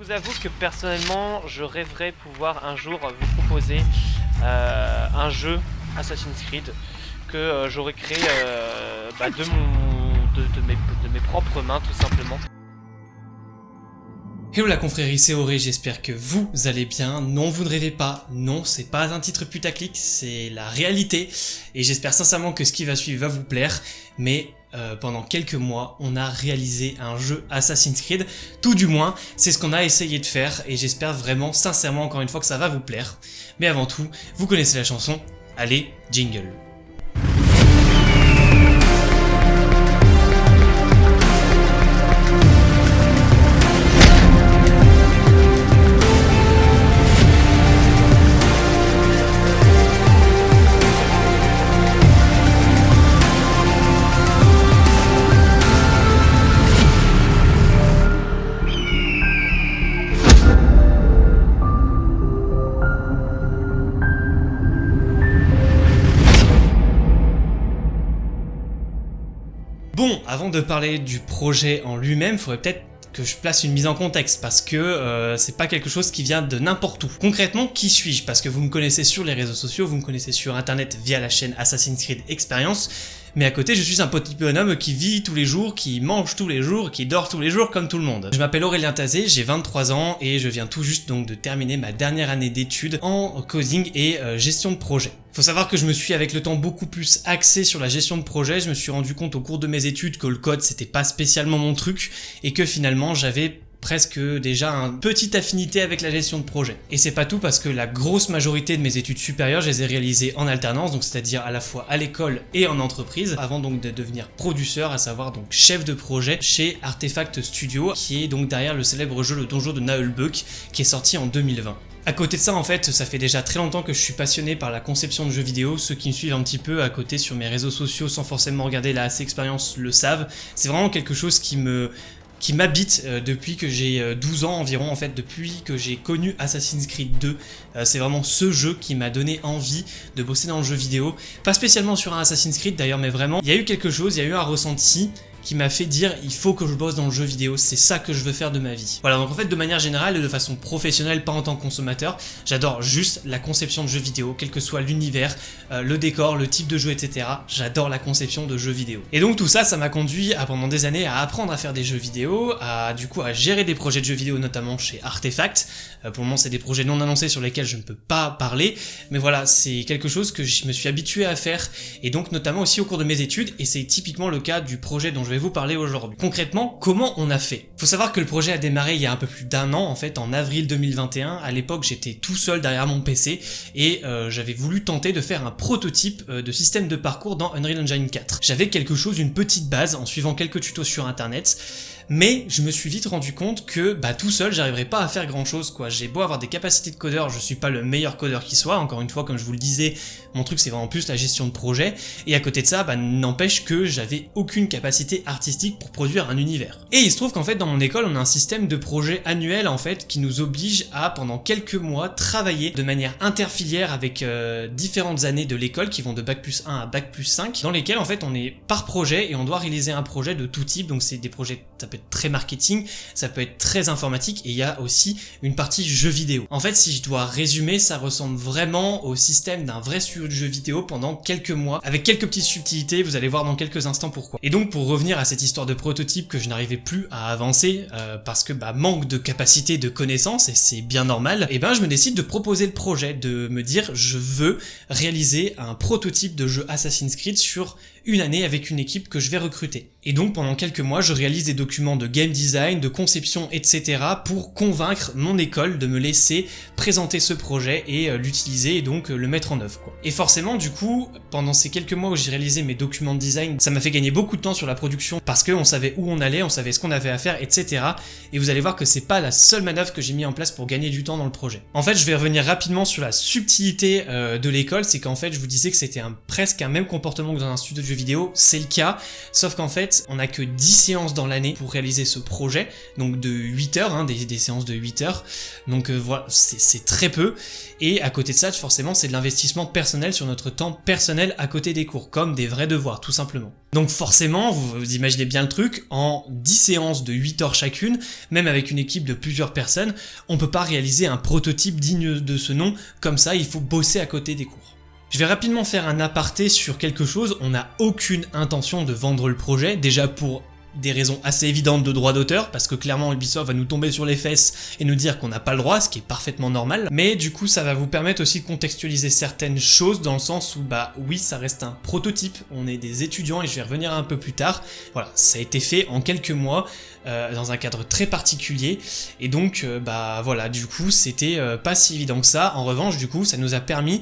vous avoue que personnellement, je rêverais pouvoir un jour vous proposer euh, un jeu Assassin's Creed que euh, j'aurais créé euh, bah, de, mes, de mes propres mains tout simplement. Hello la confrérie, c'est Auré, j'espère que vous allez bien. Non, vous ne rêvez pas, non, c'est pas un titre putaclic, c'est la réalité. Et j'espère sincèrement que ce qui va suivre va vous plaire. Mais euh, pendant quelques mois, on a réalisé un jeu Assassin's Creed. Tout du moins, c'est ce qu'on a essayé de faire et j'espère vraiment, sincèrement, encore une fois, que ça va vous plaire. Mais avant tout, vous connaissez la chanson, allez, jingle. Bon, avant de parler du projet en lui-même, il faudrait peut-être que je place une mise en contexte parce que euh, c'est pas quelque chose qui vient de n'importe où. Concrètement, qui suis-je? Parce que vous me connaissez sur les réseaux sociaux, vous me connaissez sur internet via la chaîne Assassin's Creed Experience, mais à côté je suis un petit bonhomme qui vit tous les jours, qui mange tous les jours, qui dort tous les jours comme tout le monde. Je m'appelle Aurélien Tazé, j'ai 23 ans et je viens tout juste donc de terminer ma dernière année d'études en coding et euh, gestion de projet. Faut savoir que je me suis avec le temps beaucoup plus axé sur la gestion de projet, je me suis rendu compte au cours de mes études que le code c'était pas spécialement mon truc et que finalement j'avais presque déjà une petite affinité avec la gestion de projet. Et c'est pas tout parce que la grosse majorité de mes études supérieures, je les ai réalisées en alternance, donc c'est-à-dire à la fois à l'école et en entreprise, avant donc de devenir producteur, à savoir donc chef de projet chez Artefact Studio, qui est donc derrière le célèbre jeu Le Donjon de Naheulbeuk, qui est sorti en 2020. À côté de ça, en fait, ça fait déjà très longtemps que je suis passionné par la conception de jeux vidéo. Ceux qui me suivent un petit peu à côté sur mes réseaux sociaux sans forcément regarder la AC Expérience le savent. C'est vraiment quelque chose qui me qui m'habite euh, depuis que j'ai 12 euh, ans environ en fait, depuis que j'ai connu Assassin's Creed 2. Euh, c'est vraiment ce jeu qui m'a donné envie de bosser dans le jeu vidéo. Pas spécialement sur un Assassin's Creed d'ailleurs, mais vraiment, il y a eu quelque chose, il y a eu un ressenti qui m'a fait dire il faut que je bosse dans le jeu vidéo, c'est ça que je veux faire de ma vie. Voilà, donc en fait de manière générale et de façon professionnelle, pas en tant que consommateur, j'adore juste la conception de jeux vidéo, quel que soit l'univers, euh, le décor, le type de jeu, etc. J'adore la conception de jeux vidéo. Et donc tout ça, ça m'a conduit à pendant des années à apprendre à faire des jeux vidéo, à du coup à gérer des projets de jeux vidéo notamment chez Artefact. Euh, pour le moment c'est des projets non annoncés sur lesquels je ne peux pas parler, mais voilà, c'est quelque chose que je me suis habitué à faire, et donc notamment aussi au cours de mes études, et c'est typiquement le cas du projet dont je vais vous parler aujourd'hui. Concrètement, comment on a fait? Faut savoir que le projet a démarré il y a un peu plus d'un an, en fait, en avril 2021. À l'époque, j'étais tout seul derrière mon PC et euh, j'avais voulu tenter de faire un prototype euh, de système de parcours dans Unreal Engine 4. J'avais quelque chose, une petite base, en suivant quelques tutos sur internet, mais je me suis vite rendu compte que bah tout seul j'arriverais pas à faire grand chose. J'ai beau avoir des capacités de codeur, je suis pas le meilleur codeur qui soit, encore une fois comme je vous le disais, mon truc c'est vraiment plus la gestion de projet, et à côté de ça, bah n'empêche que j'avais aucune capacité artistique pour produire un univers. Et il se trouve qu'en fait dans mon école on a un système de projet annuel en fait qui nous oblige à pendant quelques mois travailler de manière interfilière avec euh, différentes années de l'école qui vont de bac plus 1 à bac plus 5, dans lesquelles en fait on est par projet et on doit réaliser un projet de tout type, donc c'est des projets, ça peut très marketing, ça peut être très informatique et il y a aussi une partie jeu vidéo. En fait, si je dois résumer, ça ressemble vraiment au système d'un vrai studio de jeu vidéo pendant quelques mois, avec quelques petites subtilités, vous allez voir dans quelques instants pourquoi. Et donc pour revenir à cette histoire de prototype que je n'arrivais plus à avancer, euh, parce que bah manque de capacité de connaissances, et c'est bien normal, et ben je me décide de proposer le projet, de me dire je veux réaliser un prototype de jeu Assassin's Creed sur une année avec une équipe que je vais recruter. Et donc pendant quelques mois, je réalise des documents de game design, de conception, etc. pour convaincre mon école de me laisser présenter ce projet et euh, l'utiliser et donc euh, le mettre en œuvre. Et forcément, du coup, pendant ces quelques mois où j'ai réalisé mes documents de design, ça m'a fait gagner beaucoup de temps sur la production parce qu'on savait où on allait, on savait ce qu'on avait à faire, etc. Et vous allez voir que c'est pas la seule manœuvre que j'ai mis en place pour gagner du temps dans le projet. En fait, je vais revenir rapidement sur la subtilité euh, de l'école, c'est qu'en fait, je vous disais que c'était presque un même comportement que dans un studio vidéo, c'est le cas, sauf qu'en fait, on a que 10 séances dans l'année pour réaliser ce projet, donc de 8 heures, hein, des, séances de 8 heures, donc euh, voilà, c'est très peu, et à côté de ça, forcément, c'est de l'investissement personnel sur notre temps personnel à côté des cours, comme des vrais devoirs, tout simplement. Donc forcément, vous, vous imaginez bien le truc, en 10 séances de 8 heures chacune, même avec une équipe de plusieurs personnes, on peut pas réaliser un prototype digne de ce nom, comme ça, il faut bosser à côté des cours. Je vais rapidement faire un aparté sur quelque chose, on n'a aucune intention de vendre le projet, déjà pour des raisons assez évidentes de droit d'auteur, parce que clairement Ubisoft va nous tomber sur les fesses et nous dire qu'on n'a pas le droit, ce qui est parfaitement normal, mais du coup ça va vous permettre aussi de contextualiser certaines choses dans le sens où bah oui ça reste un prototype, on est des étudiants et je vais revenir un peu plus tard, voilà, ça a été fait en quelques mois, euh, dans un cadre très particulier, et donc euh, bah voilà, du coup c'était euh, pas si évident que ça, en revanche du coup ça nous a permis,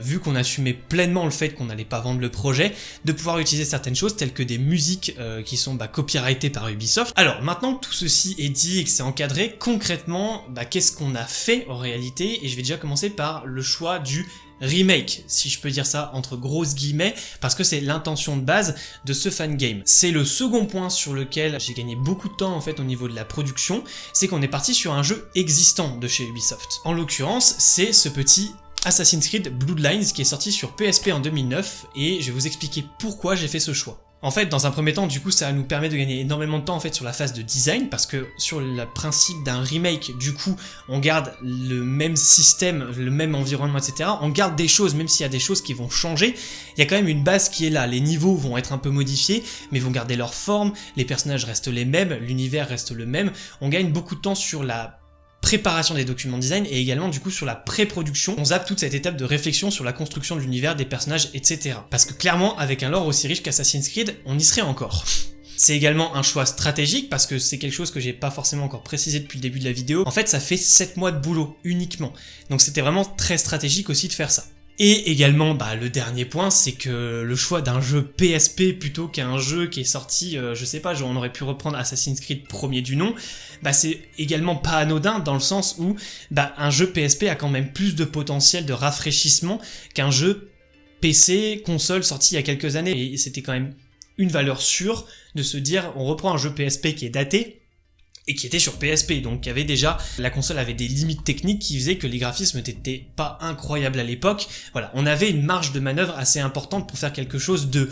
vu qu'on assumait pleinement le fait qu'on n'allait pas vendre le projet, de pouvoir utiliser certaines choses telles que des musiques qui sont bah, copyrightées par Ubisoft. Alors maintenant que tout ceci est dit et que c'est encadré, concrètement, bah, qu'est-ce qu'on a fait en réalité, et je vais déjà commencer par le choix du remake, si je peux dire ça entre grosses guillemets, parce que c'est l'intention de base de ce fan game. C'est le second point sur lequel j'ai gagné beaucoup de temps en fait au niveau de la production, c'est qu'on est parti sur un jeu existant de chez Ubisoft. En l'occurrence, c'est ce petit Assassin's Creed Bloodlines qui est sorti sur PSP en 2009 et je vais vous expliquer pourquoi j'ai fait ce choix. En fait, dans un premier temps, du coup, ça nous permet de gagner énormément de temps en fait sur la phase de design, parce que sur le principe d'un remake, du coup, on garde le même système, le même environnement, etc. On garde des choses, même s'il y a des choses qui vont changer, il y a quand même une base qui est là. Les niveaux vont être un peu modifiés, mais vont garder leur forme, les personnages restent les mêmes, l'univers reste le même. On gagne beaucoup de temps sur la préparation des documents design et également du coup sur la pré-production. On zappe toute cette étape de réflexion sur la construction de l'univers, des personnages, etc. Parce que clairement, avec un lore aussi riche qu'Assassin's Creed, on y serait encore. C'est également un choix stratégique parce que c'est quelque chose que j'ai pas forcément encore précisé depuis le début de la vidéo. En fait, ça fait 7 mois de boulot uniquement. Donc c'était vraiment très stratégique aussi de faire ça. Et également, bah, le dernier point, c'est que le choix d'un jeu PSP plutôt qu'un jeu qui est sorti, euh, je sais pas, on aurait pu reprendre Assassin's Creed premier du nom, bah, c'est également pas anodin dans le sens où bah, un jeu PSP a quand même plus de potentiel de rafraîchissement qu'un jeu PC, console sorti il y a quelques années. Et c'était quand même une valeur sûre de se dire on reprend un jeu PSP qui est daté, et qui était sur PSP, donc il y avait déjà, la console avait des limites techniques qui faisaient que les graphismes n'étaient pas incroyables à l'époque. Voilà, on avait une marge de manœuvre assez importante pour faire quelque chose de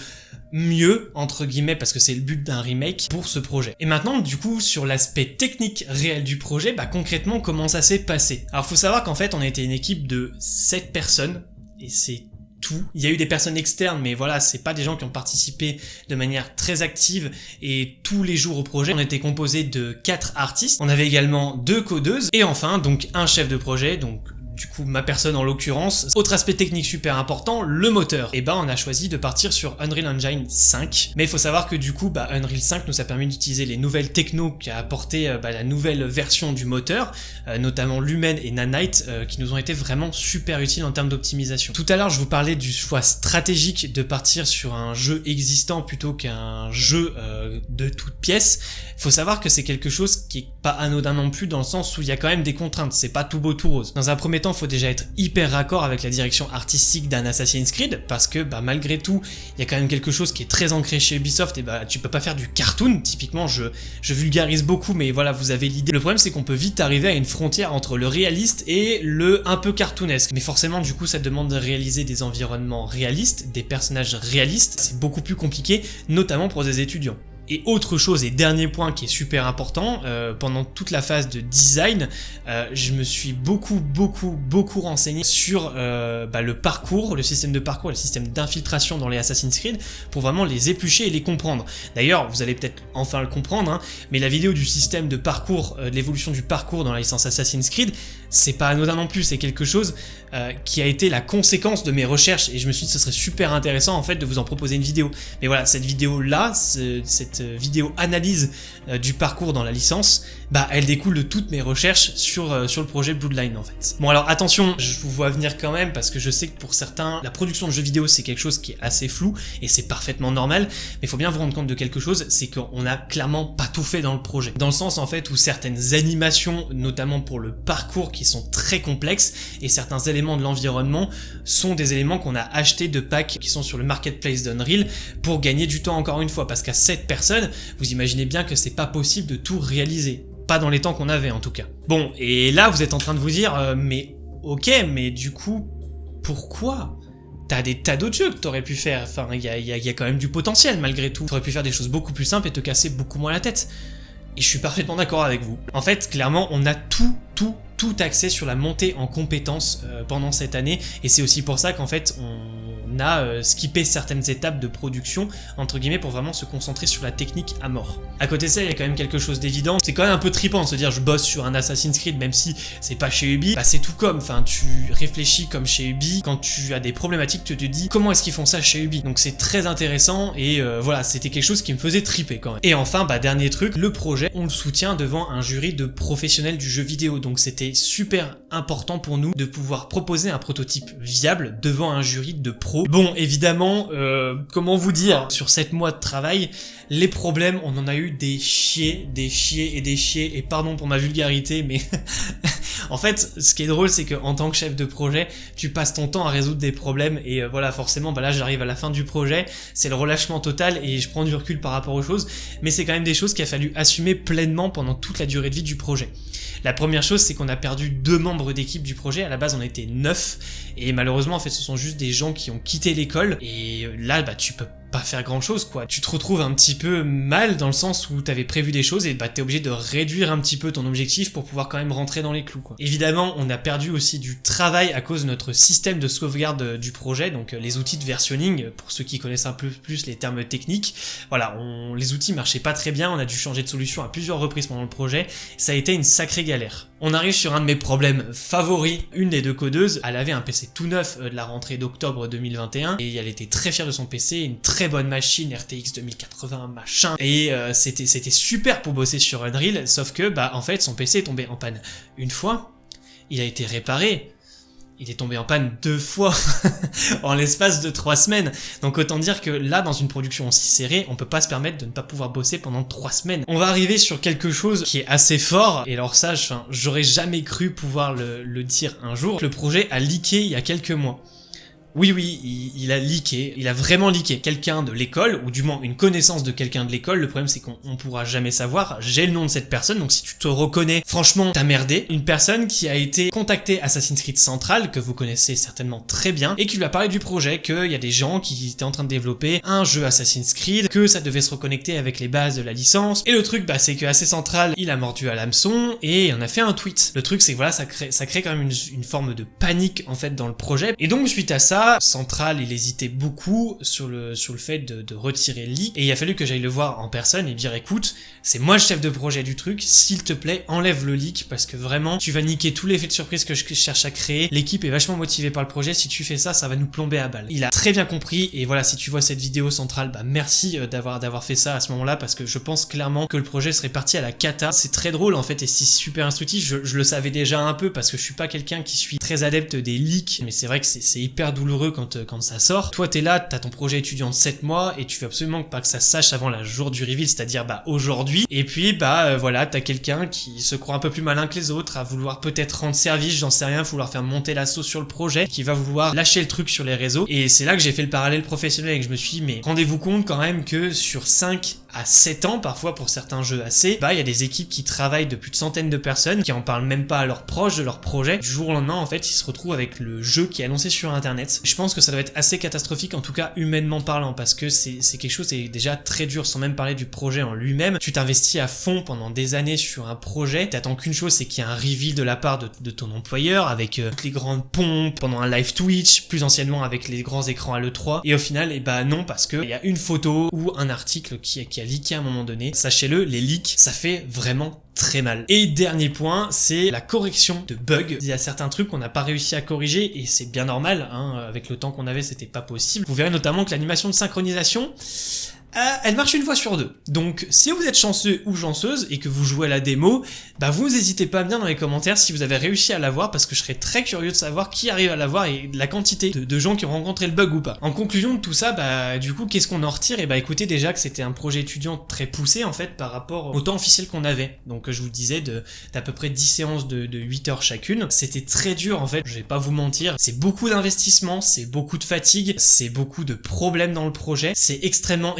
mieux, entre guillemets, parce que c'est le but d'un remake pour ce projet. Et maintenant, du coup, sur l'aspect technique réel du projet, bah concrètement, comment ça s'est passé? Alors faut savoir qu'en fait, on était une équipe de 7 personnes, et c'est il y a eu des personnes externes, mais voilà, c'est pas des gens qui ont participé de manière très active et tous les jours au projet. On était composé de quatre artistes. On avait également deux codeuses et enfin donc un chef de projet, donc du coup ma personne en l'occurrence. Autre aspect technique super important, le moteur. Et bah on a choisi de partir sur Unreal Engine 5, mais il faut savoir que du coup bah, Unreal 5 nous a permis d'utiliser les nouvelles techno qui a apporté euh, bah, la nouvelle version du moteur, euh, notamment Lumen et Nanite, euh, qui nous ont été vraiment super utiles en termes d'optimisation. Tout à l'heure je vous parlais du choix stratégique de partir sur un jeu existant plutôt qu'un jeu de toutes pièces. Il faut savoir que c'est quelque chose qui est pas anodin non plus dans le sens où il y a quand même des contraintes, c'est pas tout beau tout rose. Dans un premier temps il faut déjà être hyper raccord avec la direction artistique d'un Assassin's Creed, parce que bah, malgré tout, il y a quand même quelque chose qui est très ancré chez Ubisoft, et bah tu peux pas faire du cartoon, typiquement je, je vulgarise beaucoup, mais voilà, vous avez l'idée. Le problème c'est qu'on peut vite arriver à une frontière entre le réaliste et le un peu cartoonesque. Mais forcément, du coup, ça demande de réaliser des environnements réalistes, des personnages réalistes, c'est beaucoup plus compliqué, notamment pour des étudiants. Et autre chose, et dernier point qui est super important, euh, pendant toute la phase de design, euh, je me suis beaucoup, beaucoup, beaucoup renseigné sur euh, bah, le parcours, le système de parcours, le système d'infiltration dans les Assassin's Creed, pour vraiment les éplucher et les comprendre. D'ailleurs, vous allez peut-être enfin le comprendre, hein, mais la vidéo du système de parcours, de l'évolution du parcours dans la licence Assassin's Creed, c'est pas anodin non plus, c'est quelque chose qui a été la conséquence de mes recherches, et je me suis dit que ce serait super intéressant en fait de vous en proposer une vidéo. Mais voilà, cette vidéo là, cette vidéo analyse euh, du parcours dans la licence, bah elle découle de toutes mes recherches sur, euh, sur le projet Bloodline en fait. Bon alors attention, je vous vois venir quand même parce que je sais que pour certains, la production de jeux vidéo c'est quelque chose qui est assez flou et c'est parfaitement normal, mais faut bien vous rendre compte de quelque chose, c'est qu'on a clairement pas tout fait dans le projet. Dans le sens en fait où certaines animations, notamment pour le parcours qui sont très complexes, et certains éléments de l'environnement sont des éléments qu'on a achetés de packs qui sont sur le marketplace d'Unreal pour gagner du temps encore une fois, parce qu'à 7 personnes, vous imaginez bien que c'est pas possible de tout réaliser. Pas dans les temps qu'on avait en tout cas. Bon, et là vous êtes en train de vous dire, euh, mais ok, mais du coup, pourquoi T'as des tas d'autres jeux que t'aurais pu faire, enfin il y a, y a, quand même du potentiel malgré tout. T'aurais pu faire des choses beaucoup plus simples et te casser beaucoup moins la tête. Et je suis parfaitement d'accord avec vous. En fait, clairement, on a tout, tout, tout axé sur la montée en compétences euh, pendant cette année, et c'est aussi pour ça qu'en fait, on a euh, skippé certaines étapes de production, entre guillemets, pour vraiment se concentrer sur la technique à mort. À côté de ça, il y a quand même quelque chose d'évident, c'est quand même un peu trippant de se dire je bosse sur un Assassin's Creed, même si c'est pas chez Ubi, bah c'est tout comme, enfin tu réfléchis comme chez Ubi, quand tu as des problématiques, tu te dis comment est-ce qu'ils font ça chez Ubi, donc c'est très intéressant, et euh, voilà, c'était quelque chose qui me faisait tripper quand même. Et enfin, bah dernier truc, le projet, on le soutient devant un jury de professionnels du jeu vidéo, donc c'était super important pour nous de pouvoir proposer un prototype viable devant un jury de pros Bon, évidemment, euh, comment vous dire, sur 7 mois de travail, les problèmes, on en a eu des chiés, des chiés et des chiés, et pardon pour ma vulgarité, mais en fait, ce qui est drôle, c'est que en tant que chef de projet, tu passes ton temps à résoudre des problèmes, et euh, voilà, forcément, bah là, j'arrive à la fin du projet, c'est le relâchement total, et je prends du recul par rapport aux choses, mais c'est quand même des choses qu'il a fallu assumer pleinement pendant toute la durée de vie du projet. La première chose, c'est qu'on a perdu deux membres d'équipe du projet. À la base, on était neuf. Et malheureusement, en fait, ce sont juste des gens qui ont quitté l'école. Et là, bah, tu peux pas faire grand chose quoi. Tu te retrouves un petit peu mal dans le sens où t'avais prévu des choses et bah t'es obligé de réduire un petit peu ton objectif pour pouvoir quand même rentrer dans les clous quoi. Évidemment on a perdu aussi du travail à cause de notre système de sauvegarde euh, du projet, donc euh, les outils de versionning, euh, pour ceux qui connaissent un peu plus les termes techniques, voilà, les outils marchaient pas très bien, on a dû changer de solution à plusieurs reprises pendant le projet, ça a été une sacrée galère. On arrive sur un de mes problèmes favoris, une des deux codeuses, elle avait un PC tout neuf de la rentrée d'octobre 2021 et elle était très fière de son PC, une très bonne machine, RTX 2080, machin, et euh, c'était c'était super pour bosser sur Unreal, sauf que, bah, en fait, son PC est tombé en panne une fois, il a été réparé, il est tombé en panne deux fois en l'espace de trois semaines. Donc autant dire que là, dans une production aussi serrée, on peut pas se permettre de ne pas pouvoir bosser pendant trois semaines. On va arriver sur quelque chose qui est assez fort, et alors ça, j'aurais jamais cru pouvoir le, le dire un jour. Le projet a leaké il y a quelques mois. Oui, oui, il, a leaké, il a vraiment leaké quelqu'un de l'école, ou du moins une connaissance de quelqu'un de l'école. Le problème, c'est qu'on pourra jamais savoir. J'ai le nom de cette personne, donc si tu te reconnais, franchement, t'as merdé. Une personne qui a été contactée Assassin's Creed Central, que vous connaissez certainement très bien, et qui lui a parlé du projet, qu'il y a des gens qui étaient en train de développer un jeu Assassin's Creed, que ça devait se reconnecter avec les bases de la licence. Et le truc, bah, c'est que assez Central, il a mordu à l'hameçon, et on a fait un tweet. Le truc, c'est que voilà, ça crée, ça crée quand même une, une forme de panique, en fait, dans le projet. Et donc, suite à ça, Central, il hésitait beaucoup sur le, sur le fait de, retirer le leak, et il a fallu que j'aille le voir en personne et dire écoute, c'est moi le chef de projet du truc, s'il te plaît, enlève le leak, parce que vraiment, tu vas niquer tous les effets de surprise que je cherche à créer, l'équipe est vachement motivée par le projet, si tu fais ça, ça va nous plomber à balle. Il a très bien compris, et voilà, si tu vois cette vidéo centrale, bah merci euh, d'avoir d'avoir fait ça à ce moment-là, parce que je pense clairement que le projet serait parti à la cata. C'est très drôle en fait, et c'est super instructif, je, je, le savais déjà un peu, parce que je suis pas quelqu'un qui suis très adepte des leaks, mais c'est vrai que c'est hyper douloureux quand euh, quand, ça sort. Toi, t'es là, t'as ton projet étudiant de 7 mois et tu veux absolument pas que ça sache avant la jour du reveal, c'est-à-dire bah aujourd'hui. Et puis bah euh, voilà, t'as quelqu'un qui se croit un peu plus malin que les autres, à vouloir peut-être rendre service, j'en sais rien, vouloir faire monter la sauce sur le projet, qui va vouloir lâcher le truc sur les réseaux. Et c'est là que j'ai fait le parallèle professionnel et que je me suis dit, mais rendez-vous compte quand même que sur 5 à 7 ans, parfois pour certains jeux assez, bah il y a des équipes qui travaillent de plus de centaines de personnes, qui en parlent même pas à leurs proches de leur projet. Du jour au lendemain, en fait, ils se retrouvent avec le jeu qui est annoncé sur internet. Je pense que ça doit être assez catastrophique, en tout cas humainement parlant, parce que c'est quelque chose qui est déjà très dur, sans même parler du projet en lui-même. Tu t'investis à fond pendant des années sur un projet, t'attends qu'une chose, c'est qu'il y ait un reveal de la part de, ton employeur, avec euh, toutes les grandes pompes, pendant un live Twitch, plus anciennement avec les grands écrans à l'E3, et au final, et eh bah non, parce que il y a une photo ou un article qui, qui a leaké à un moment donné. Sachez-le, les leaks, ça fait vraiment très mal. Et dernier point, c'est la correction de bugs. Il y a certains trucs qu'on n'a pas réussi à corriger et c'est bien normal, hein, avec le temps qu'on avait c'était pas possible. Vous verrez notamment que l'animation de synchronisation, euh, elle marche une fois sur deux. Donc si vous êtes chanceux ou chanceuse et que vous jouez à la démo, bah vous n'hésitez pas à dire dans les commentaires si vous avez réussi à l'avoir parce que je serais très curieux de savoir qui arrive à l'avoir et la quantité de, gens qui ont rencontré le bug ou pas. En conclusion de tout ça, bah du coup qu'est-ce qu'on en retire? Et bah écoutez déjà que c'était un projet étudiant très poussé en fait par rapport au temps officiel qu'on avait. Donc je vous disais d'à peu près 10 séances de, de 8 heures chacune. C'était très dur en fait, je vais pas vous mentir. C'est beaucoup d'investissement, c'est beaucoup de fatigue, c'est beaucoup de problèmes dans le projet, c'est extrêmement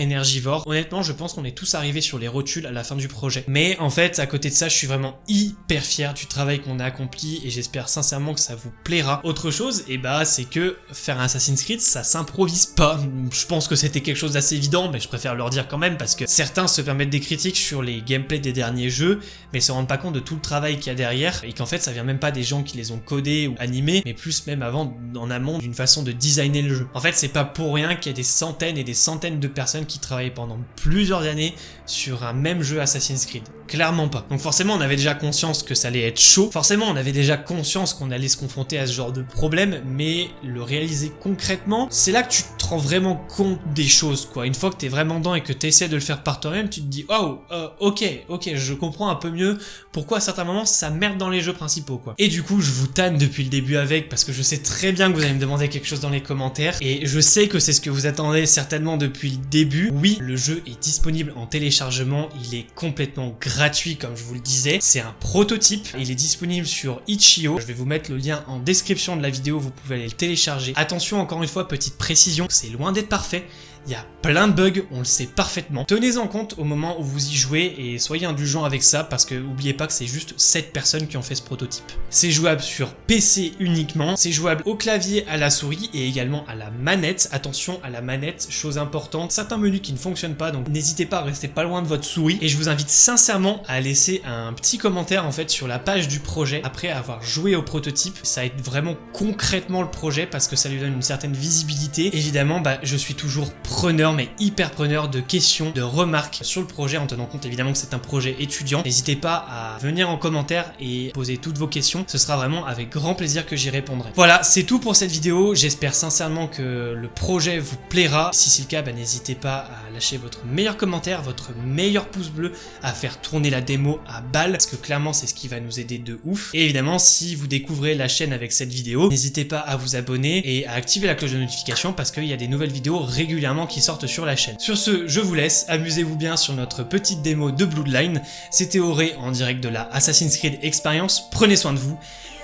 Honnêtement, je pense qu'on est tous arrivés sur les rotules à la fin du projet. Mais en fait, à côté de ça, je suis vraiment hyper fier du travail qu'on a accompli et j'espère sincèrement que ça vous plaira. Autre chose, et eh bah c'est que faire un Assassin's Creed, ça s'improvise pas. Je pense que c'était quelque chose d'assez évident, mais je préfère leur dire quand même parce que certains se permettent des critiques sur les gameplays des derniers jeux, mais se rendent pas compte de tout le travail qu'il y a derrière et qu'en fait ça vient même pas des gens qui les ont codés ou animés, mais plus même avant en amont d'une façon de designer le jeu. En fait, c'est pas pour rien qu'il y a des centaines et des centaines de personnes qui travaillent pendant plusieurs années sur un même jeu Assassin's Creed. Clairement pas. Donc forcément, on avait déjà conscience que ça allait être chaud. Forcément, on avait déjà conscience qu'on allait se confronter à ce genre de problème, mais le réaliser concrètement, c'est là que tu te rends vraiment compte des choses, quoi. Une fois que t'es vraiment dedans et que t'essaies de le faire par toi-même, tu te dis, oh, ok, ok, je comprends un peu mieux pourquoi à certains moments ça merde dans les jeux principaux, quoi. Et du coup, je vous tanne depuis le début avec, parce que je sais très bien que vous allez me demander quelque chose dans les commentaires, et je sais que c'est ce que vous attendez certainement depuis le début. Oui, le jeu est disponible en téléchargement, il est complètement gratuit, comme je vous le disais. C'est un prototype, il est disponible sur Itch.io. Je vais vous mettre le lien en description de la vidéo, vous pouvez aller le télécharger. Attention, encore une fois, petite précision, c'est loin d'être parfait. Il y a plein de bugs, on le sait parfaitement. Tenez-en compte au moment où vous y jouez et soyez indulgents avec ça parce que n'oubliez pas que c'est juste 7 personnes qui ont fait ce prototype. C'est jouable sur PC uniquement, c'est jouable au clavier, à la souris et également à la manette. Attention à la manette, chose importante, certains menus qui ne fonctionnent pas donc n'hésitez pas à rester pas loin de votre souris et je vous invite sincèrement à laisser un petit commentaire en fait sur la page du projet après avoir joué au prototype. Ça aide vraiment concrètement le projet parce que ça lui donne une certaine visibilité. Évidemment, bah, je suis toujours preneur, mais hyper preneur de questions, de remarques sur le projet, en tenant compte évidemment que c'est un projet étudiant. N'hésitez pas à venir en commentaire et poser toutes vos questions, ce sera vraiment avec grand plaisir que j'y répondrai. Voilà, c'est tout pour cette vidéo, j'espère sincèrement que le projet vous plaira. Si c'est le cas, bah, n'hésitez pas à lâcher votre meilleur commentaire, votre meilleur pouce bleu, à faire tourner la démo à balle, parce que clairement c'est ce qui va nous aider de ouf. Et évidemment, si vous découvrez la chaîne avec cette vidéo, n'hésitez pas à vous abonner et à activer la cloche de notification parce qu'il y a des nouvelles vidéos régulièrement qui sortent sur la chaîne. Sur ce, je vous laisse, amusez-vous bien sur notre petite démo de Bloodline. C'était Auré en direct de la Assassin's Creed Experience, prenez soin de vous,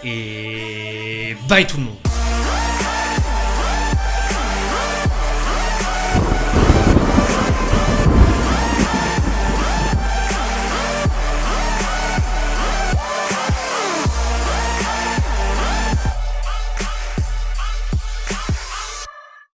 et bye tout le monde